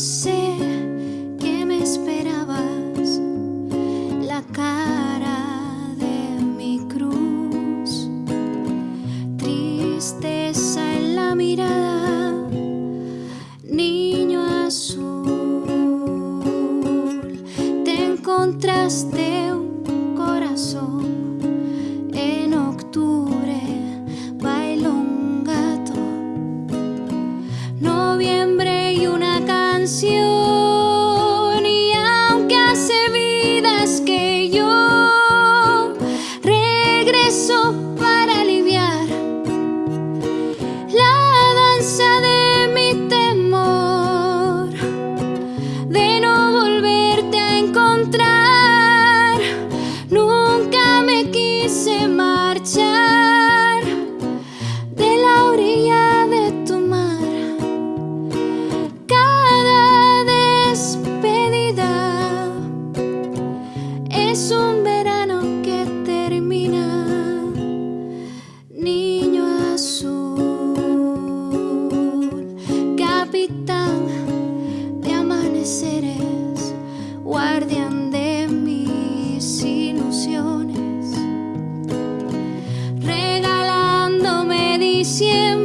sé que me esperabas la cara de mi cruz, tristeza en la mirada, niño azul, te encontraste un corazón. es un verano que termina, niño azul, capitán de amaneceres, guardián de mis ilusiones, regalándome diciembre.